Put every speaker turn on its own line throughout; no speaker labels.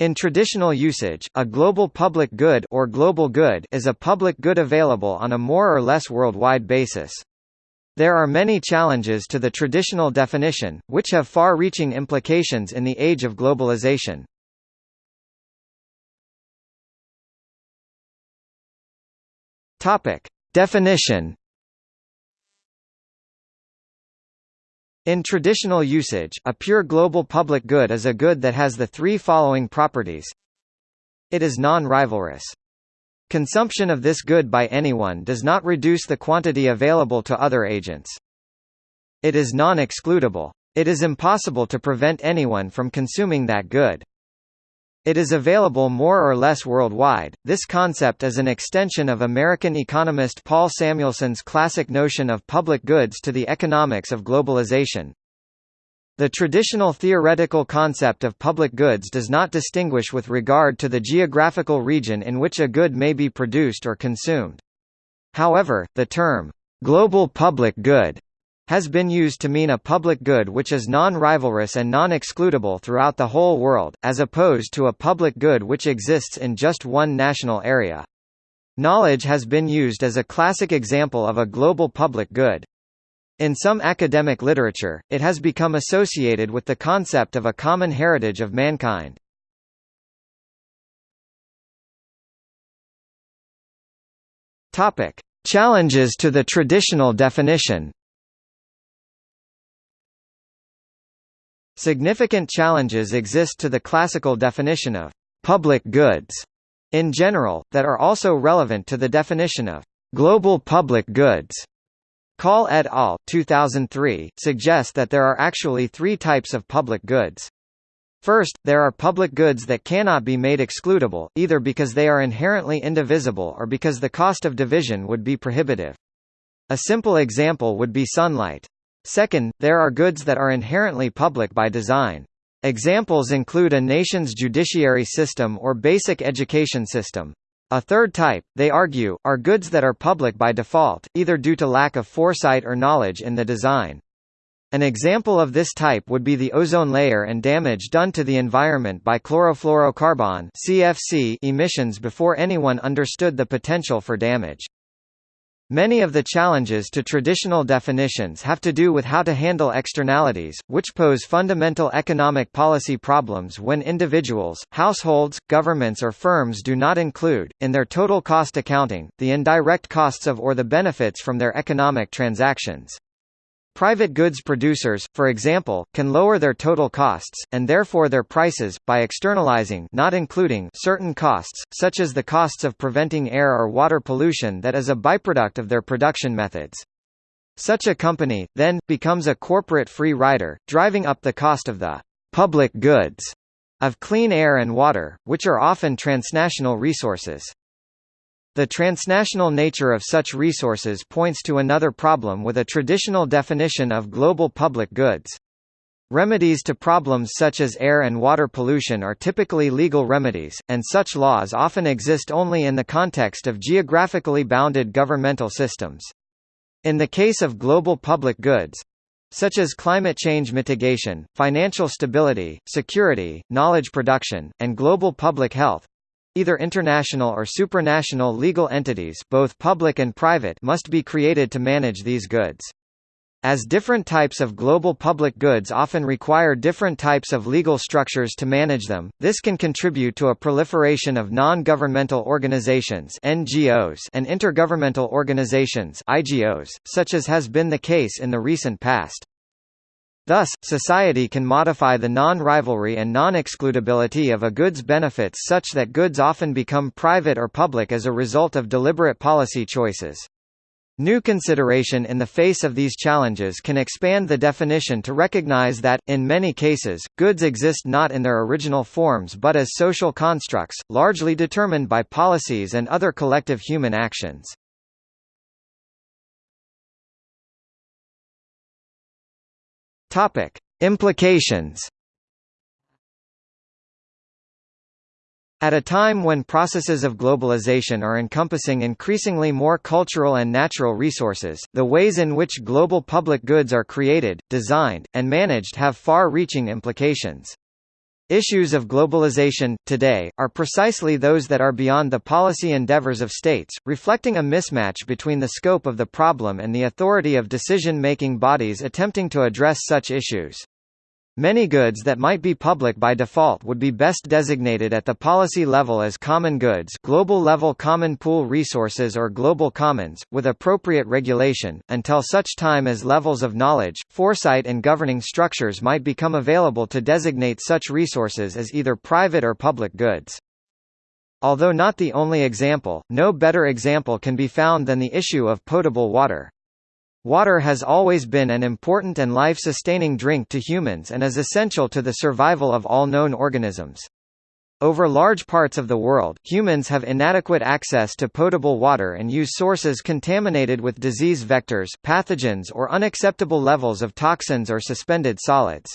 In traditional usage, a global public good or global good is a public good available on a more or less worldwide basis. There are many challenges to the traditional definition, which have far-reaching implications in the age of globalization. Topic: Definition In traditional usage, a pure global public good is a good that has the three following properties. It is non-rivalrous. Consumption of this good by anyone does not reduce the quantity available to other agents. It is non-excludable. It is impossible to prevent anyone from consuming that good. It is available more or less worldwide. This concept is an extension of American economist Paul Samuelson's classic notion of public goods to the economics of globalization. The traditional theoretical concept of public goods does not distinguish with regard to the geographical region in which a good may be produced or consumed. However, the term, global public good has been used to mean a public good which is non-rivalrous and non-excludable throughout the whole world, as opposed to a public good which exists in just one national area. Knowledge has been used as a classic example of a global public good. In some academic literature, it has become associated with the concept of a common heritage of mankind. Topic: Challenges to the traditional definition. Significant challenges exist to the classical definition of public goods in general, that are also relevant to the definition of global public goods. Kaul et al. 2003, suggest that there are actually three types of public goods. First, there are public goods that cannot be made excludable, either because they are inherently indivisible or because the cost of division would be prohibitive. A simple example would be sunlight. Second, there are goods that are inherently public by design. Examples include a nation's judiciary system or basic education system. A third type, they argue, are goods that are public by default, either due to lack of foresight or knowledge in the design. An example of this type would be the ozone layer and damage done to the environment by chlorofluorocarbon emissions before anyone understood the potential for damage. Many of the challenges to traditional definitions have to do with how to handle externalities, which pose fundamental economic policy problems when individuals, households, governments or firms do not include, in their total cost accounting, the indirect costs of or the benefits from their economic transactions. Private goods producers, for example, can lower their total costs, and therefore their prices, by externalizing not including certain costs, such as the costs of preventing air or water pollution that is a byproduct of their production methods. Such a company, then, becomes a corporate free rider, driving up the cost of the public goods of clean air and water, which are often transnational resources. The transnational nature of such resources points to another problem with a traditional definition of global public goods. Remedies to problems such as air and water pollution are typically legal remedies, and such laws often exist only in the context of geographically bounded governmental systems. In the case of global public goods, such as climate change mitigation, financial stability, security, knowledge production, and global public health, Either international or supranational legal entities both public and private must be created to manage these goods. As different types of global public goods often require different types of legal structures to manage them, this can contribute to a proliferation of non-governmental organizations (NGOs) and intergovernmental organizations (IGOs), such as has been the case in the recent past. Thus, society can modify the non-rivalry and non-excludability of a good's benefits such that goods often become private or public as a result of deliberate policy choices. New consideration in the face of these challenges can expand the definition to recognize that, in many cases, goods exist not in their original forms but as social constructs, largely determined by policies and other collective human actions. Topic: Implications. At a time when processes of globalization are encompassing increasingly more cultural and natural resources, the ways in which global public goods are created, designed, and managed have far-reaching implications. Issues of globalization, today, are precisely those that are beyond the policy endeavors of states, reflecting a mismatch between the scope of the problem and the authority of decision-making bodies attempting to address such issues. Many goods that might be public by default would be best designated at the policy level as common goods global level common pool resources or global commons, with appropriate regulation, until such time as levels of knowledge, foresight and governing structures might become available to designate such resources as either private or public goods. Although not the only example, no better example can be found than the issue of potable water. Water has always been an important and life-sustaining drink to humans and is essential to the survival of all known organisms. Over large parts of the world, humans have inadequate access to potable water and use sources contaminated with disease vectors, pathogens or unacceptable levels of toxins or suspended solids.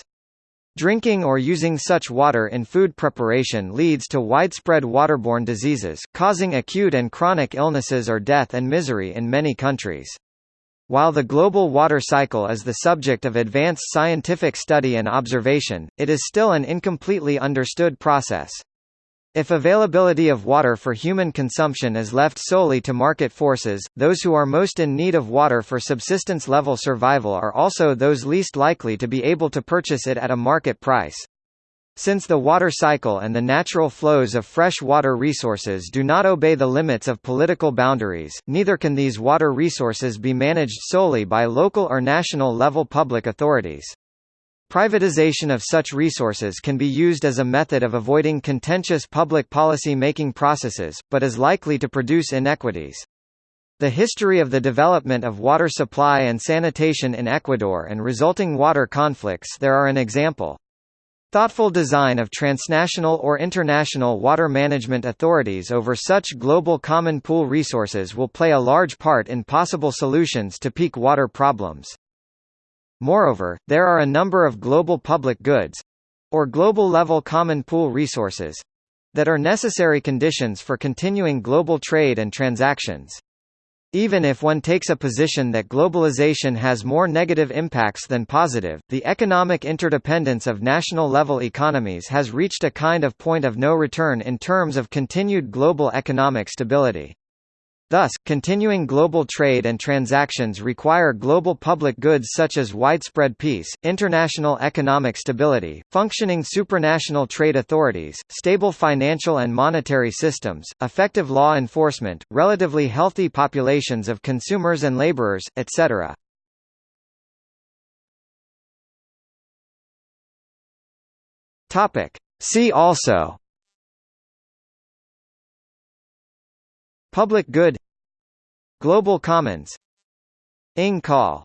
Drinking or using such water in food preparation leads to widespread waterborne diseases, causing acute and chronic illnesses or death and misery in many countries. While the global water cycle is the subject of advanced scientific study and observation, it is still an incompletely understood process. If availability of water for human consumption is left solely to market forces, those who are most in need of water for subsistence-level survival are also those least likely to be able to purchase it at a market price. Since the water cycle and the natural flows of fresh water resources do not obey the limits of political boundaries, neither can these water resources be managed solely by local or national level public authorities. Privatization of such resources can be used as a method of avoiding contentious public policy making processes, but is likely to produce inequities. The history of the development of water supply and sanitation in Ecuador and resulting water conflicts there are an example. Thoughtful design of transnational or international water management authorities over such global common pool resources will play a large part in possible solutions to peak water problems. Moreover, there are a number of global public goods—or global-level common pool resources—that are necessary conditions for continuing global trade and transactions. Even if one takes a position that globalization has more negative impacts than positive, the economic interdependence of national-level economies has reached a kind of point of no return in terms of continued global economic stability. Thus, continuing global trade and transactions require global public goods such as widespread peace, international economic stability, functioning supranational trade authorities, stable financial and monetary systems, effective law enforcement, relatively healthy populations of consumers and laborers, etc. See also Public good. Global Commons. Inge Kaul